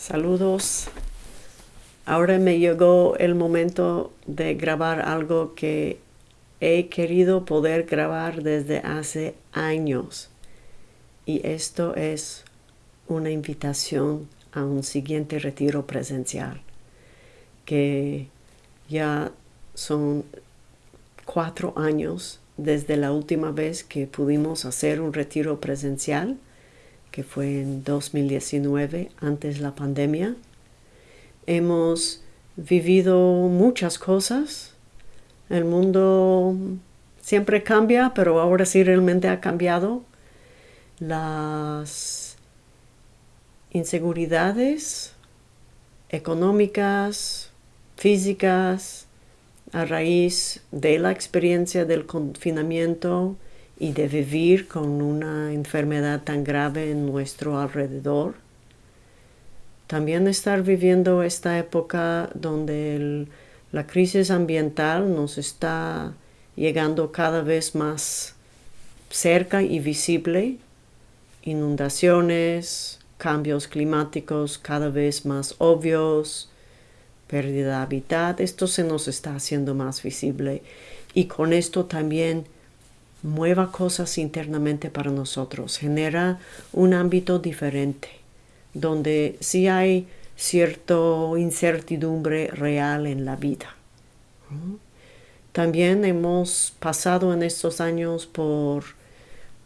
Saludos. Ahora me llegó el momento de grabar algo que he querido poder grabar desde hace años. Y esto es una invitación a un siguiente retiro presencial, que ya son cuatro años desde la última vez que pudimos hacer un retiro presencial que fue en 2019, antes de la pandemia. Hemos vivido muchas cosas. El mundo siempre cambia, pero ahora sí realmente ha cambiado. Las inseguridades económicas, físicas, a raíz de la experiencia del confinamiento, y de vivir con una enfermedad tan grave en nuestro alrededor. También estar viviendo esta época donde la crisis ambiental nos está llegando cada vez más cerca y visible, inundaciones, cambios climáticos cada vez más obvios, pérdida de hábitat, esto se nos está haciendo más visible y con esto también mueva cosas internamente para nosotros, genera un ámbito diferente, donde sí hay cierta incertidumbre real en la vida. También hemos pasado en estos años por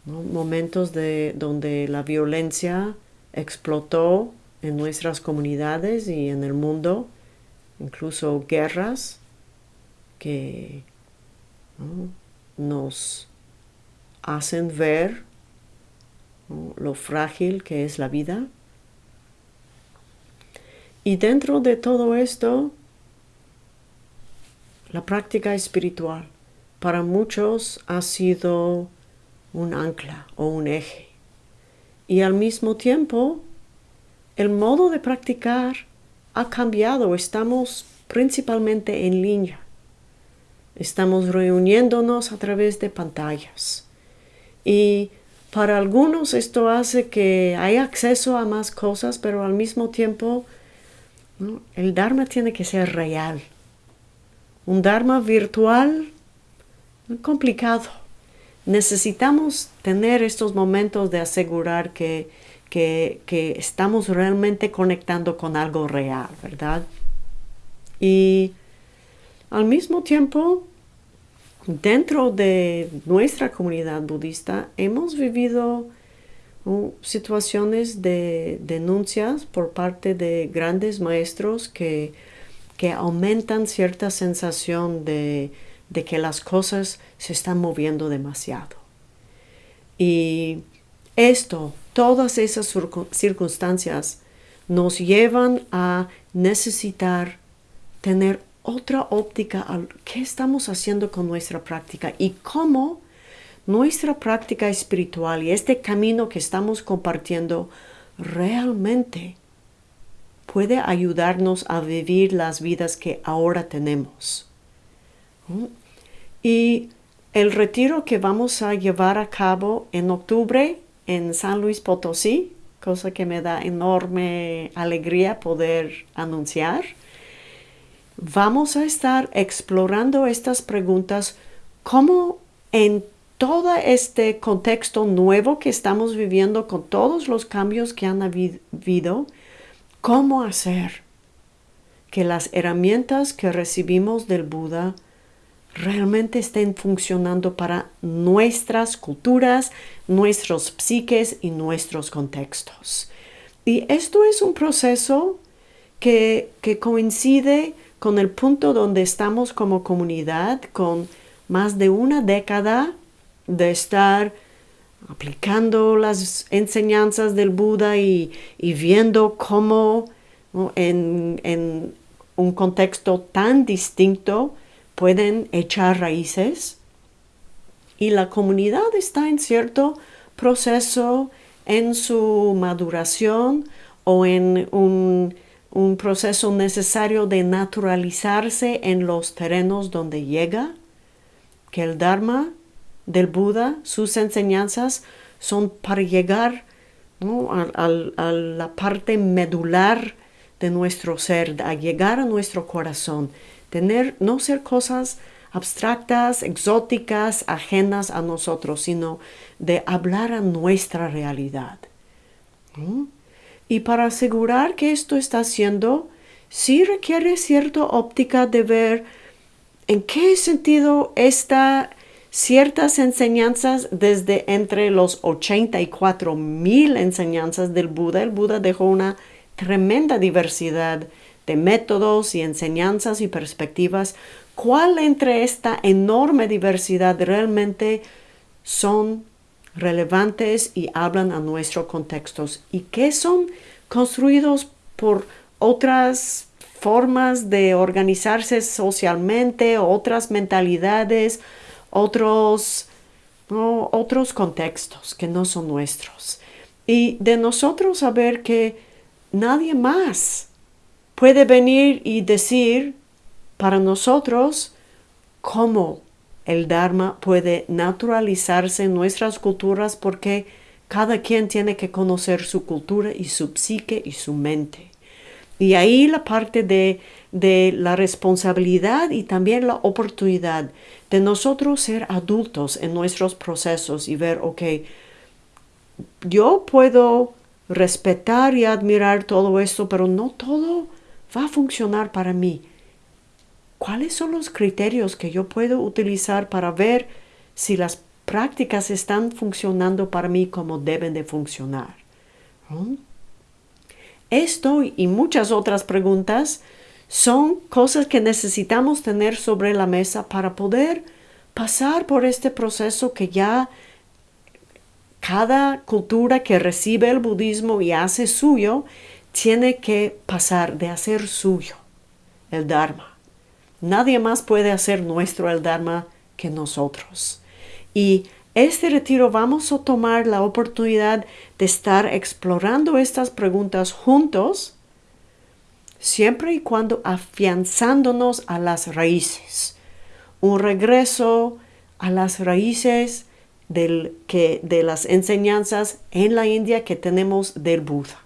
momentos de, donde la violencia explotó en nuestras comunidades y en el mundo, incluso guerras que nos hacen ver lo frágil que es la vida. Y dentro de todo esto, la práctica espiritual para muchos ha sido un ancla o un eje. Y al mismo tiempo, el modo de practicar ha cambiado. Estamos principalmente en línea. Estamos reuniéndonos a través de pantallas. Y para algunos esto hace que hay acceso a más cosas, pero al mismo tiempo el Dharma tiene que ser real. Un Dharma virtual, complicado. Necesitamos tener estos momentos de asegurar que, que, que estamos realmente conectando con algo real, ¿verdad? Y al mismo tiempo dentro de nuestra comunidad budista hemos vivido uh, situaciones de denuncias por parte de grandes maestros que, que aumentan cierta sensación de, de, que las cosas se están moviendo demasiado. Y esto, todas esas circunstancias nos llevan a necesitar tener otra óptica a qué estamos haciendo con nuestra práctica y cómo nuestra práctica espiritual y este camino que estamos compartiendo realmente puede ayudarnos a vivir las vidas que ahora tenemos. Y el retiro que vamos a llevar a cabo en octubre en San Luis Potosí, cosa que me da enorme alegría poder anunciar, vamos a estar explorando estas preguntas como en todo este contexto nuevo que estamos viviendo con todos los cambios que han habido, cómo hacer que las herramientas que recibimos del Buda realmente estén funcionando para nuestras culturas, nuestros psiques y nuestros contextos. Y esto es un proceso que, que coincide con el punto donde estamos como comunidad, con más de una década de estar aplicando las enseñanzas del Buda y, viendo cómo en, en, un contexto tan distinto pueden echar raíces. Y la comunidad está en cierto proceso en su maduración o en un un proceso necesario de naturalizarse en los terrenos donde llega, que el Dharma del Buda, sus enseñanzas son para llegar a, la parte medular de nuestro ser, a llegar a nuestro corazón, tener, no ser cosas abstractas, exóticas, ajenas a nosotros, sino de hablar a nuestra realidad. Y para asegurar que esto está haciendo, sí requiere cierta óptica de ver en qué sentido está ciertas enseñanzas desde entre los 84 mil enseñanzas del Buda. El Buda dejó una tremenda diversidad de métodos y enseñanzas y perspectivas. ¿Cuál entre esta enorme diversidad realmente son relevantes y hablan a nuestros contextos? ¿Y qué son construidos por otras formas de organizarse socialmente, otras mentalidades, otros, otros contextos que no son nuestros. Y de nosotros saber que nadie más puede venir y decir para nosotros cómo el Dharma puede naturalizarse en nuestras culturas porque cada quien tiene que conocer su cultura y su psique y su mente. Y ahí la parte de, de la responsabilidad y también la oportunidad de nosotros ser adultos en nuestros procesos y ver, ok, yo puedo respetar y admirar todo esto, pero no todo va a funcionar para mí. ¿Cuáles son los criterios que yo puedo utilizar para ver si las prácticas están funcionando para mí como deben de funcionar? ¿Mm? Esto y muchas otras preguntas son cosas que necesitamos tener sobre la mesa para poder pasar por este proceso que ya cada cultura que recibe el budismo y hace suyo, tiene que pasar de hacer suyo el Dharma. Nadie más puede hacer nuestro el Dharma que nosotros. Y este retiro vamos a tomar la oportunidad de estar explorando estas preguntas juntos siempre y cuando afianzándonos a las raíces. Un regreso a las raíces de las enseñanzas en la India que tenemos del Buda.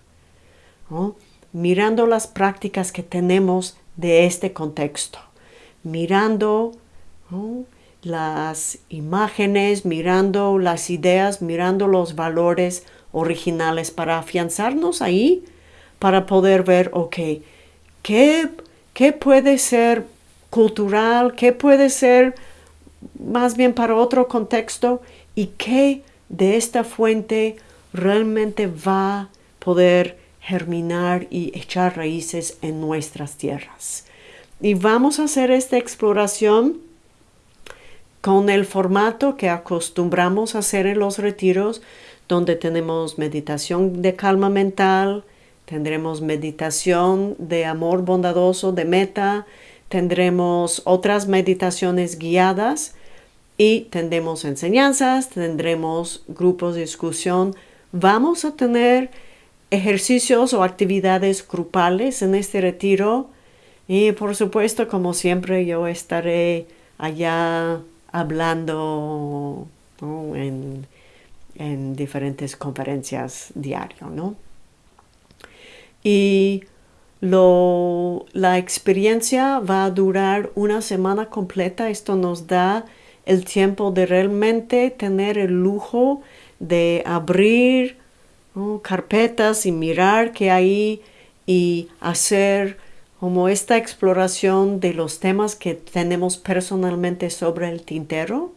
Mirando las prácticas que tenemos de este contexto. Mirando las imágenes, mirando las ideas, mirando los valores originales para afianzarnos ahí, para poder ver, ok, ¿Qué, puede ser cultural? ¿Qué puede ser más bien para otro contexto? ¿Y qué de esta fuente realmente va a poder germinar y echar raíces en nuestras tierras? Y vamos a hacer esta exploración con el formato que acostumbramos a hacer en los retiros, donde tenemos meditación de calma mental, Tendremos meditación de amor bondadoso, de meta. Tendremos otras meditaciones guiadas y tendremos enseñanzas, tendremos grupos de discusión. Vamos a tener ejercicios o actividades grupales en este retiro y por supuesto, como siempre, yo estaré allá hablando en, en diferentes conferencias diarias, ¿no? y la experiencia va a durar una semana completa. Esto nos da el tiempo de realmente tener el lujo de abrir carpetas y mirar qué hay y hacer como esta exploración de los temas que tenemos personalmente sobre el tintero.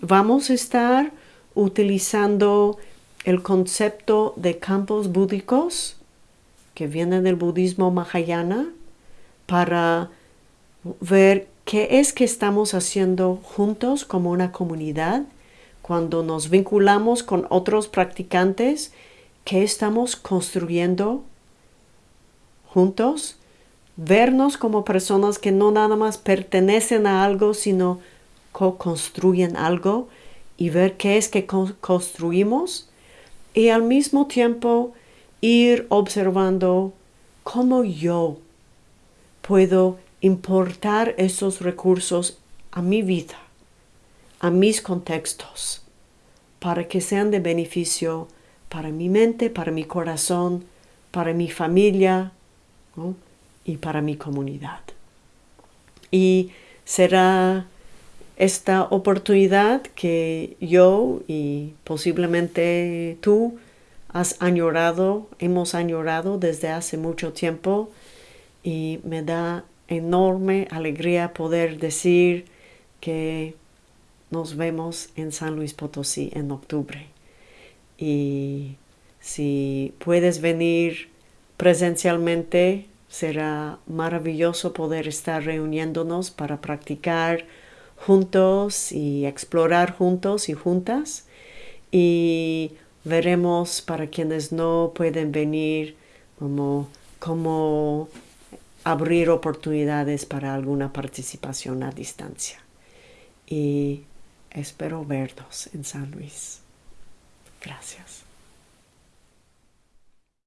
Vamos a estar utilizando el concepto de campos búdicos que viene del budismo mahayana para ver qué es que estamos haciendo juntos como una comunidad cuando nos vinculamos con otros practicantes, qué estamos construyendo juntos, vernos como personas que no nada más pertenecen a algo, sino co-construyen algo y ver qué es que construimos y al mismo tiempo ir observando cómo yo puedo importar esos recursos a mi vida, a mis contextos, para que sean de beneficio para mi mente, para mi corazón, para mi familia y para mi comunidad. Y será esta oportunidad que yo y posiblemente tú has añorado, hemos añorado desde hace mucho tiempo y me da enorme alegría poder decir que nos vemos en San Luis Potosí en octubre. Y si puedes venir presencialmente, será maravilloso poder estar reuniéndonos para practicar juntos y explorar juntos y juntas. Y veremos para quienes no pueden venir como, como abrir oportunidades para alguna participación a distancia. Y espero verlos en San Luis. Gracias.